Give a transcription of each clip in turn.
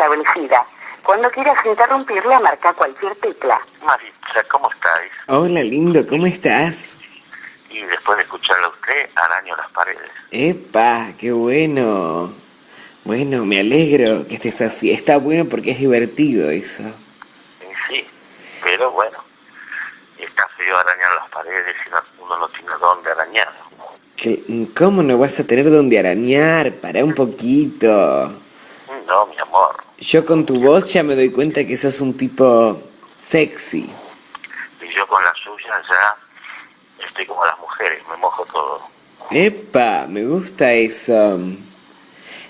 establecida. Cuando quieras interrumpirla, marca cualquier tecla. Maritza, ¿cómo estáis? Hola, lindo, ¿cómo estás? Y después de escucharla a usted, araño las paredes. ¡Epa! ¡Qué bueno! Bueno, me alegro que estés así. Está bueno porque es divertido eso. Y sí, pero bueno, está feo arañar las paredes y no- uno no tiene dónde arañar. ¿Qué- ¿Cómo no vas a tener donde arañar? Para un poquito. No, mi amor. Yo con tu voz ya me doy cuenta que sos un tipo sexy. Y yo con la suya ya estoy como las mujeres, me mojo todo. ¡Epa! Me gusta eso.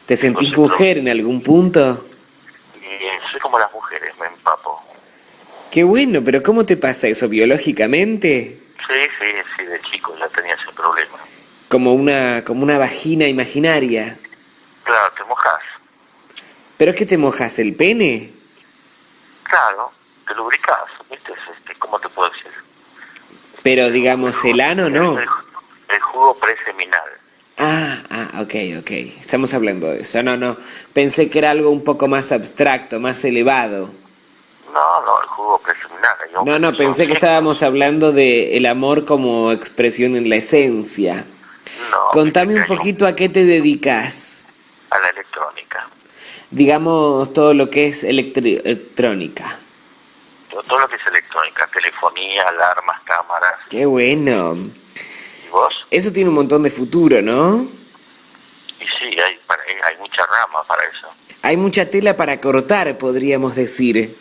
¿Te sentís Entonces, mujer en algún punto? Y soy como las mujeres, me empapo. Qué bueno, pero ¿cómo te pasa eso? ¿Biológicamente? Sí, sí, sí, de chico ya tenía ese problema. Como una, como una vagina imaginaria. Claro, te. ¿Pero es que te mojas el pene? Claro, te lubricas, ¿viste? Es, Este, ¿Cómo te puedo decir? Pero digamos, el ano no. El, el jugo preseminal. Ah, ah, ok, ok. Estamos hablando de eso. No, no. Pensé que era algo un poco más abstracto, más elevado. No, no, el jugo preseminal. No, no, pensé que estábamos hablando de el amor como expresión en la esencia. No, Contame un poquito a qué te dedicas. A la electrónica. Digamos todo lo que es electrónica. Todo, lo que es electrónica, telefonía, alarmas, cámaras. Qué bueno. ¿Y vos? Eso tiene un montón de futuro, ¿no? Y sí, hay, hay, mucha rama para eso. Hay mucha tela para cortar, podríamos decir.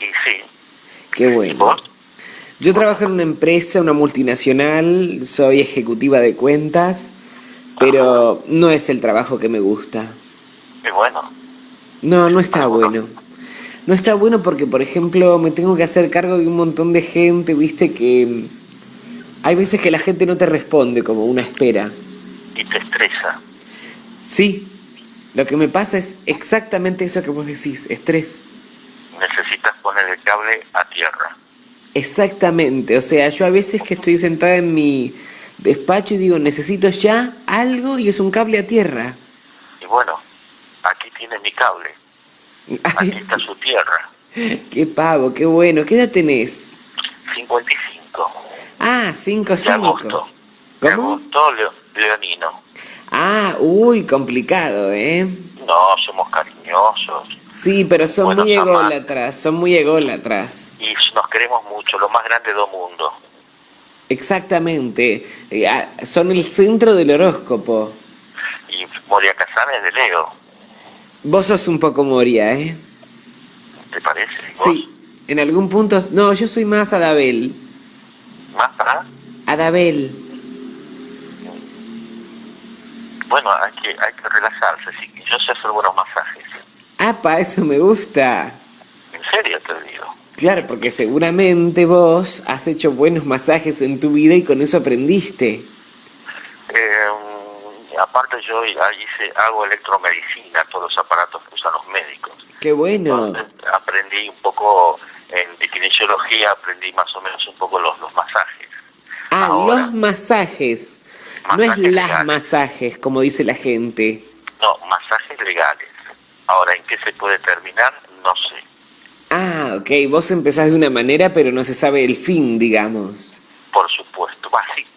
Y sí. Qué ¿Y bueno. vos? Yo trabajo en una empresa, una multinacional, soy ejecutiva de cuentas, pero no es el trabajo que me gusta. Y bueno, No, no está bueno. No está bueno porque, por ejemplo, me tengo que hacer cargo de un montón de gente, viste que hay veces que la gente no te responde como una espera. y te estresa. Sí, lo que me pasa es exactamente eso que vos decís, estrés. Necesitas poner el cable a tierra. Exactamente, o sea, yo a veces que estoy sentada en mi despacho y digo, necesito ya algo y es un cable a tierra. Y bueno, aquí tiene mi cable. Aquí está su tierra. qué pavo, qué bueno. ¿Qué edad tenés? 55. Ah, De 5-5. agosto. De ¿Cómo? agosto, leo- leonino. Ah, uy, complicado, ¿eh? No, somos cariñosos Sí, pero son muy ególatras, son muy ególatras. y nos queremos mucho, lo más grande del mundo. Exactamente. Eh, ah, Son el centro del horóscopo. Y Moria Kazan es de Leo, Vos sos un poco Moria, ¿eh? ¿te parece? ¿Vos? Sí, en algún punto... No, yo soy más Adabel. ¿Más para? Adabel. Bueno, hay que, hay que relajarse, sí. Yo sé hacer buenos masajes. Apa, eso me gusta. En serio te digo. Claro, porque seguramente vos has hecho buenos masajes en tu vida y con eso aprendiste. Eh, aparte yo ahí hice, hago electromedicina, todos los aparatos que usan los médicos. Qué bueno. Aprendí un poco en kinesiología, aprendí más o menos un poco los, los masajes. Ah, Ahora. los masajes. No es las masajes, como dice la gente. No, masajes legales. Ahora, ¿en qué se puede terminar? No sé. Ah, ok, vos empezás de una manera, pero no se sabe el fin, digamos. Por supuesto.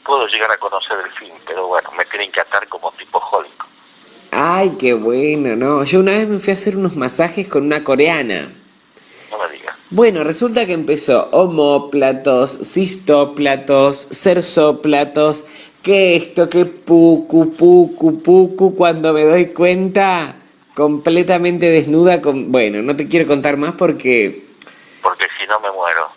Puedo llegar a conocer el fin, pero bueno, me tienen que atar como tipo jólico. Ay, qué bueno, ¿no? Yo una vez me fui a hacer unos masajes con una coreana. No me digas. Bueno, resulta que empezó homóplatos, cistóplatos, cersóplatos, que esto, que pucu, pucu, pucu, cuando me doy cuenta, completamente desnuda con... Bueno, no te quiero contar más porque... Porque si no me muero.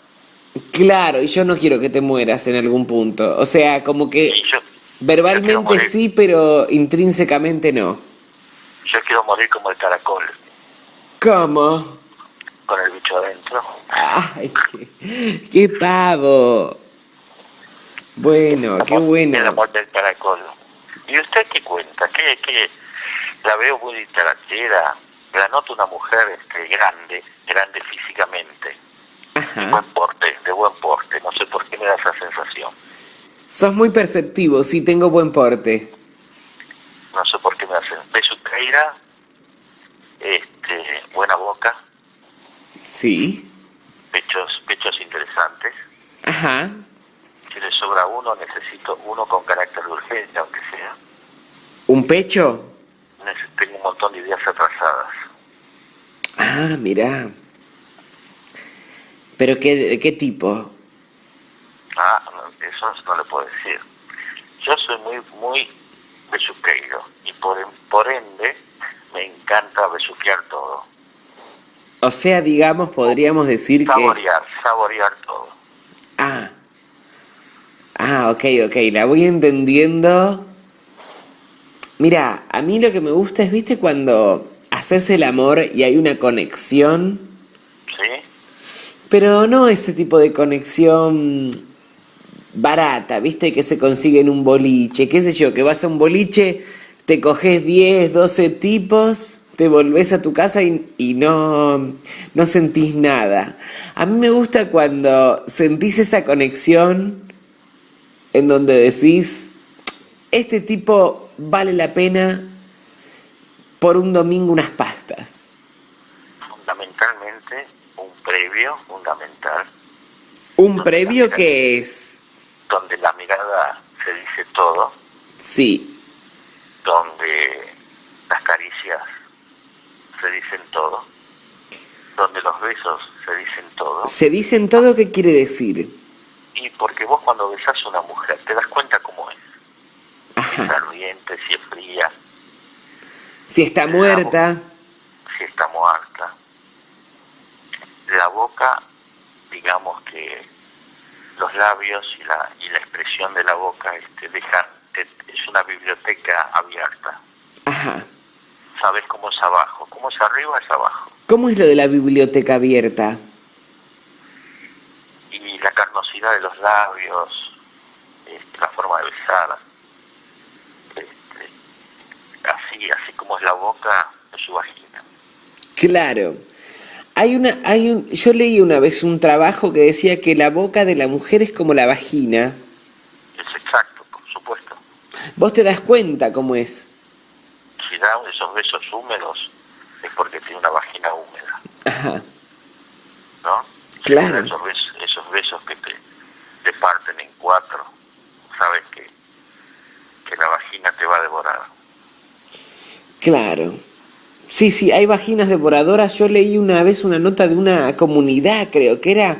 Claro, y yo no quiero que te mueras en algún punto. O sea, como que yo, verbalmente sí, pero intrínsecamente no. Yo quiero morir como el caracol, ¿Cómo? con el bicho adentro. ¡Ay, qué, qué pavo! Bueno, La qué bueno. muerte del caracol. ¿Y usted qué cuenta? ¿Qué, qué? La veo muy interactiva. La noto una mujer este, grande, grande físicamente. Ajá. buen porte, de buen porte. No sé por qué me da esa sensación. Sos muy perceptivo, sí tengo buen porte. No sé por qué me hace. De su caída, este, buena boca, Sí. pechos, pechos interesantes. Ajá. Si le sobra uno, necesito uno con carácter de urgencia, aunque sea. ¿Un pecho? Tengo un montón de ideas atrasadas. Ah, mirá. ¿Pero qué, de qué tipo? No, le puedo decir. Yo soy muy, muy besuqueiro y por, por ende me encanta besuquear todo. O sea, digamos, podríamos decir que... Saborear, saborear todo. Ah. Ah, ok, ok, la voy entendiendo. Mira, a mí lo que me gusta es, viste, cuando haces el amor y hay una conexión, ¿Sí? pero no ese tipo de conexión barata, viste, que se consigue en un boliche, qué sé yo, que vas a un boliche, te coges 10, 12 tipos, te volvés a tu casa y, y no, no sentís nada. A mí me gusta cuando sentís esa conexión en donde decís, este tipo vale la pena por un domingo unas pastas. Fundamentalmente, un previo fundamental, ¿Un previo que es? Donde la mirada se dice todo, Sí, donde las caricias se dicen todo, donde los besos se dicen todo. se dicen todo, ¿qué quiere decir? Y porque vos cuando besás a una mujer te das cuenta cómo es. Si es Ajá. ardiente, si es fría, Si está muerta, si está muerta. La boca, digamos que los labios y la, y la expresión de la boca este, dejan, te- es una biblioteca abierta. ajá. Sabes cómo es abajo, cómo es arriba es abajo. ¿Cómo es lo de la biblioteca abierta? Y la carnosidad de los labios, este, la forma de besar, este, así, así como es la boca de su vagina. Claro. Hay una, hay un, yo leí una vez un trabajo que decía que la boca de la mujer es como la vagina. Es exacto, por supuesto. Vos te das cuenta cómo es. Si da esos besos húmedos es porque tiene una vagina húmeda, Ajá. ¿no? Claro. Esos besos, esos besos que te, te parten en cuatro, sabes que, que la vagina te va a devorar. Claro. Sí, sí, hay vaginas devoradoras. Yo leí una vez una nota de una comunidad, creo que era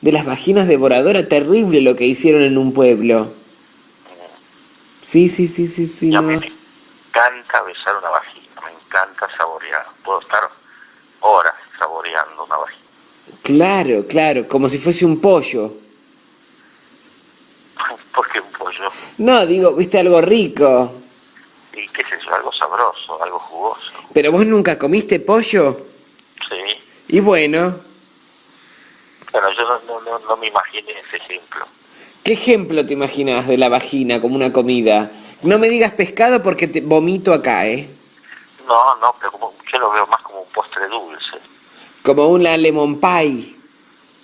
de las vaginas devoradoras. Terrible lo que hicieron en un pueblo. Sí, sí, sí, sí, sí. no. mí me encanta besar una vagina, me encanta saborear. Puedo estar horas saboreando una vagina. Claro, claro, como si fuese un pollo. porque un pollo, No, digo, viste algo rico. Y qué sé yo, algo sabroso, algo jugoso. Pero vos nunca comiste pollo. Sí. Y bueno, Bueno, yo no, no, no, no me imaginé ese ejemplo. ¿qué ejemplo te imaginas de la vagina como una comida? No me digas pescado porque te vomito acá, ¿eh? No, no, pero como, yo lo veo más como un postre dulce. Como una lemon pie,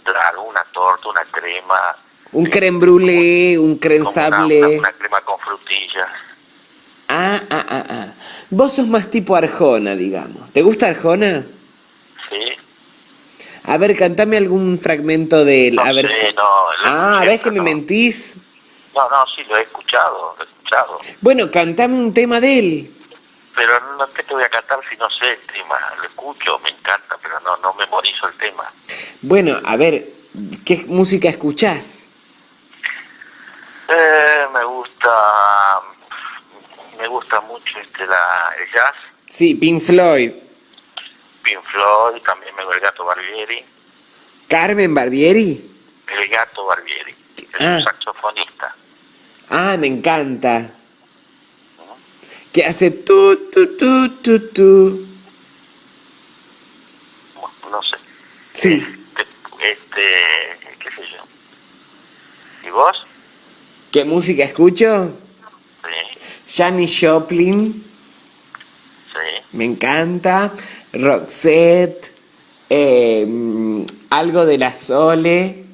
Claro, una torta, una crema. un eh, creme brûlée, un creme una- sable. Una, una crema con frutillas. Ah, ah, ah, ah. Vos sos más tipo Arjona, digamos. ¿Te gusta Arjona? Sí. A ver, cantame algún fragmento de él. No A ver sé, si... no, Ah, ¿ves que me mentís? No, no, sí, lo he escuchado, lo he escuchado. Bueno, cantame un tema de él. Pero no ¿qué te voy a cantar si no sé el tema. Lo escucho, me encanta, pero no, no memorizo el tema. Bueno, a ver, ¿qué música escuchás? Eh, me gusta, me gusta mucho este la, el jazz, Sí, Pink Floyd. Pink Floyd, también me el gato Barbieri. Carmen Barbieri. El gato Barbieri, es Ah. un saxofonista. Ah, me encanta. Que hace tu, tu, tu, tu, tu. No sé. Sí. Este, este, qué sé yo. ¿Y vos? ¿Qué música escucho? Janis Joplin. sí. Me encanta. Roxette. eh, mm, algo de la Sole.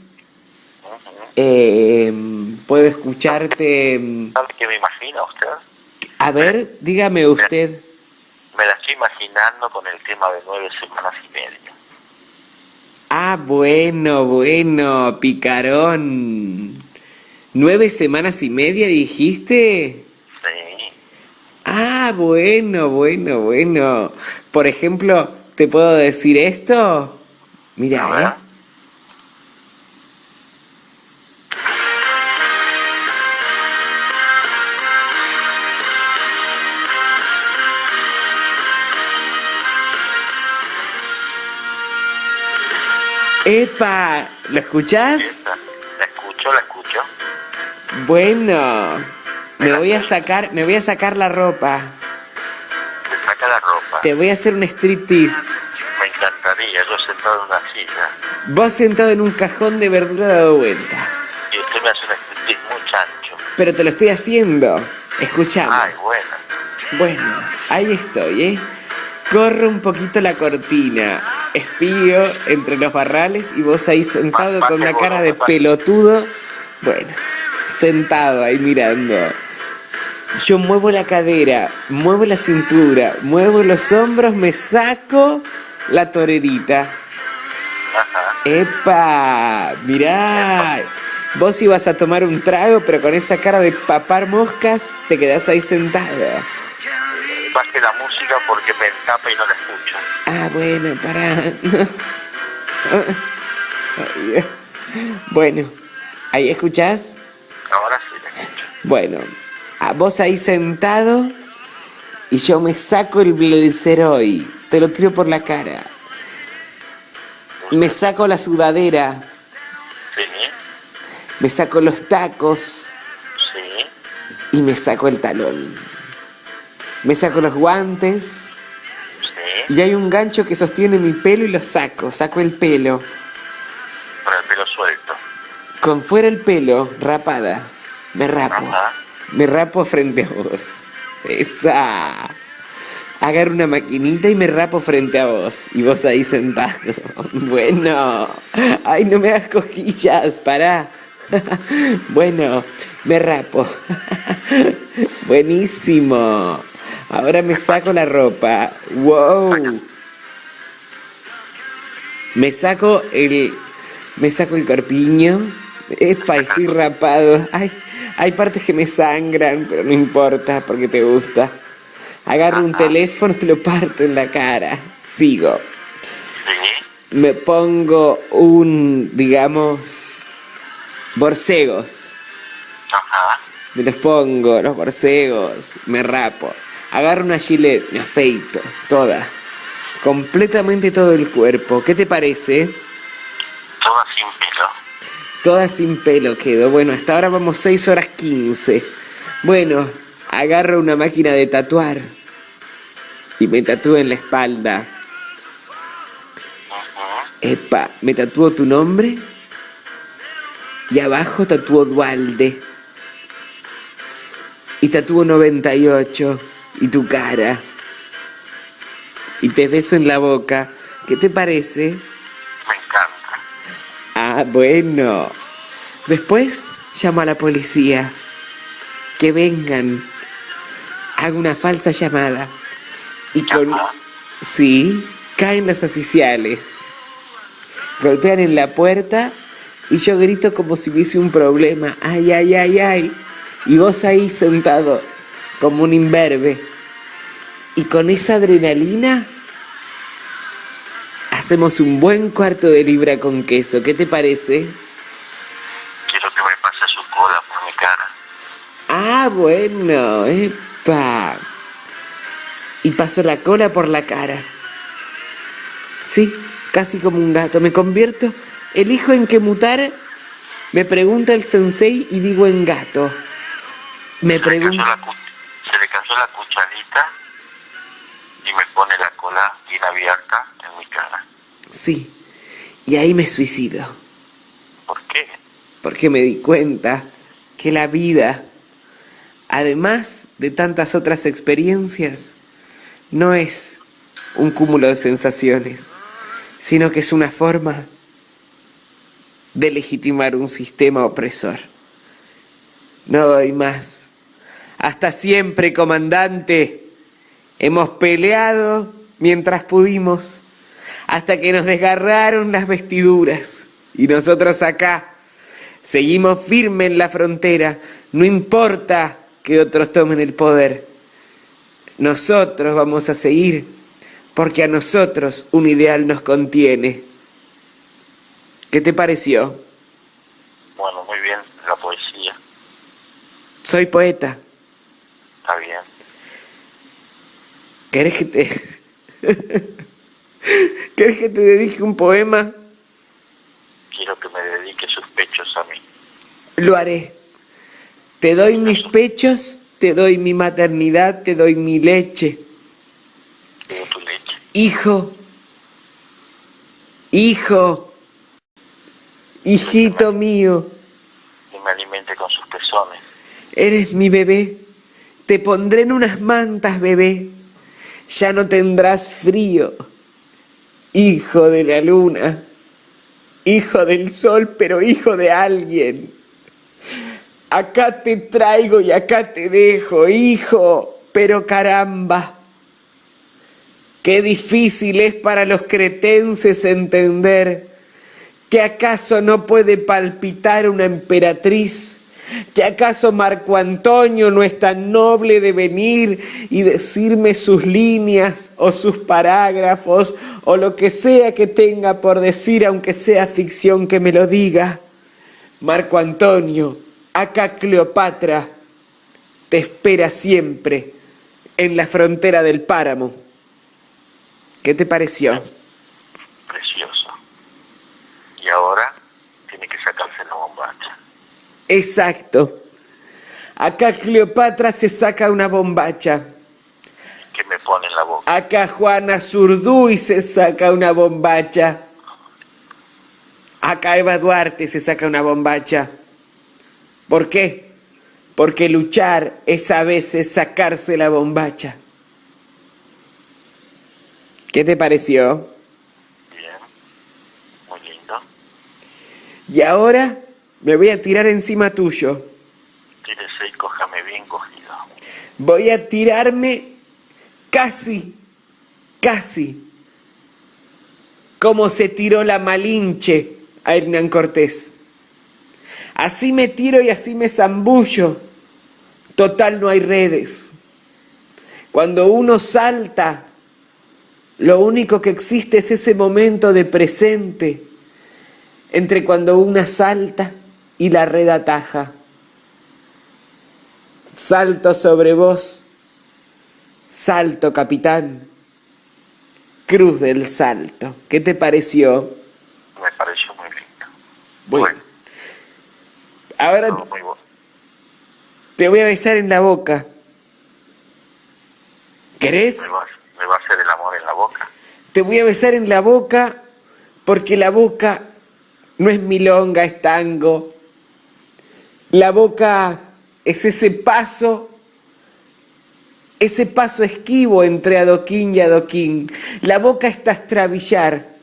Eh, puedo escucharte. ¿Sabe qué me imagina usted? A ver, dígame usted. me la estoy imaginando con el tema de nueve semanas y media. Ah, bueno, bueno, picarón. ¿Nueve semanas y media dijiste? Ah, bueno, bueno, bueno. Por ejemplo, ¿te puedo decir esto? Mira. ¿eh? ¡Epa! ¿Lo escuchás? Esa. La escucho, la escucho. Bueno, me voy a sacar, me voy a sacar la ropa. Te saca la ropa. Te voy a hacer un striptease. Me encantaría, yo sentado en una silla. Vos sentado en un cajón de verdura dado vuelta. Y usted me hace un striptease muy chancho. Pero te lo estoy haciendo. Escuchame. Ay, bueno. Bueno, ahí estoy, ¿eh? Corro un poquito la cortina. Espío entre los barrales y vos ahí sentado con una cara de pelotudo. Bueno, sentado ahí mirando. Yo muevo la cadera, muevo la cintura, muevo los hombros, me saco la torerita. Ajá. ¡Epa! Mirá. Vos ibas a tomar un trago, pero con esa cara de papar moscas te quedás ahí sentado. Baje la música porque me escapa y no la escucho. Ah, bueno, pará. Bueno, ¿ahí escuchás? Ahora sí la escucho. Bueno, vos ahí sentado y yo me saco el hoy. Te lo tiro por la cara. Me saco la sudadera, Sí, me saco los tacos sí. y me saco el talón. Me saco los guantes Sí. y hay un gancho que sostiene mi pelo y lo saco. Saco el pelo. Con el pelo suelto. Con fuera el pelo, rapada. Me rapo. Ajá. Me rapo frente a vos. Esa. Agarro una maquinita y me rapo frente a vos. Y vos ahí sentado. Bueno. Ay, no me hagas cosquillas, pará. Bueno, me rapo. Buenísimo. Ahora me saco la ropa. Wow. Me saco el. Me saco el corpiño. Epa, estoy rapado. Ay, hay partes que me sangran, pero no importa porque te gusta. Agarro un teléfono, te lo parto en la cara. Sigo. Sí. Me pongo un, digamos, borcegos. Ajá. Me los pongo, los borcegos. Me rapo. Agarro una gilet, me afeito. Toda. Completamente todo el cuerpo. ¿Qué te parece? Toda sin pelo. Toda sin pelo quedo. Bueno, hasta ahora vamos 6 horas 15. Bueno, agarro una máquina de tatuar. Y me tatúo en la espalda. Epa, me tatúo tu nombre. Y abajo tatúo Dualde. Y tatúo 98. Y tu cara. Y te beso en la boca. ¿Qué te parece? Ah, bueno. Después llamo a la policía. Que vengan. Hago una falsa llamada. Y con... Sí, caen los oficiales. Golpean en la puerta y yo grito como si hubiese un problema. Ay, ay, ay, ay. Y vos ahí sentado como un imberbe. Y con esa adrenalina hacemos un buen cuarto de libra con queso. ¿Qué te parece? Quiero que me pase su cola por mi cara. Ah, bueno, epa. Y paso la cola por la cara. Sí, casi como un gato. Me convierto, elijo en qué mutar. Me pregunta el sensei y digo en gato. Me pregunta... se le cayó la cucharita y me pone la cola bien abierta en mi cara. Sí, y ahí me suicido. ¿Por qué? Porque me di cuenta que la vida, además de tantas otras experiencias, no es un cúmulo de sensaciones, sino que es una forma de legitimar un sistema opresor. No doy más. Hasta siempre, comandante. Hemos peleado mientras pudimos, hasta que nos desgarraron las vestiduras. Y nosotros acá seguimos firmes en la frontera, no importa que otros tomen el poder. Nosotros vamos a seguir porque a nosotros un ideal nos contiene. ¿Qué te pareció? Bueno, muy bien, la poesía. Soy poeta. Está bien. ¿Querés que te... ¿Querés que te dedique un poema? Quiero que me dedique sus pechos a mí. Lo haré. Te doy mis pechos, te doy mi maternidad, te doy mi leche. Quiero tu leche. Hijo, hijo, hijito mío, Que me alimente con sus pezones. eres mi bebé. Te pondré en unas mantas, bebé. Ya no tendrás frío. Hijo de la luna, hijo del sol, pero hijo de alguien. Acá te traigo y acá te dejo, hijo, pero caramba. Qué difícil es para los cretenses entender que acaso no puede palpitar una emperatriz, que acaso Marco Antonio no es tan noble de venir y decirme sus líneas o sus parágrafos o lo que sea que tenga por decir, aunque sea ficción que me lo diga. Marco Antonio, acá Cleopatra te espera siempre en la frontera del páramo. ¿Qué te pareció? Precioso. Y ahora tiene que sacarse la bombacha. Exacto. Acá Cleopatra se saca una bombacha. Pone en la boca. Acá Juana Zurduy se saca una bombacha. Acá Eva Duarte se saca una bombacha. ¿Por qué? Porque luchar es a veces sacarse la bombacha. ¿Qué te pareció? Bien. Muy lindo. Y ahora me voy a tirar encima tuyo. Tírese y cójame bien cogido. Voy a tirarme casi, casi, como se tiró la Malinche a Hernán Cortés. Así me tiro y así me zambullo. Total no hay redes. Cuando uno salta, lo único que existe es ese momento de presente entre cuando una salta y la red ataja. Salto sobre vos, salto capitán, cruz del salto. ¿Qué te pareció? Me pareció muy lindo. Bueno, ahora todo muy bueno. te voy a besar en la boca. ¿Querés? ¿Me va, ¿Me va a hacer el amor en la boca? Te voy a besar en la boca porque la boca no es milonga, es tango. La boca es ese paso, ese paso esquivo entre adoquín y adoquín. La boca es trastrabillar.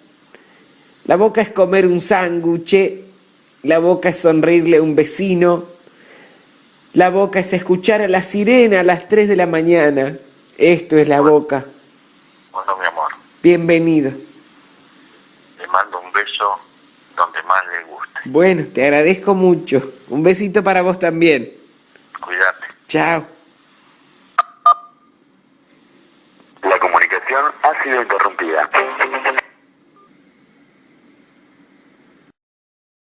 La boca es comer un sándwich. La boca es sonreírle a un vecino. La boca es escuchar a la sirena a las 3 de la mañana. Esto es la boca. Bueno, mi amor, Bienvenido. le mando un beso donde más le guste. Bueno, te agradezco mucho. Un besito para vos también. Cuídate. Chao. La comunicación ha sido interrumpida.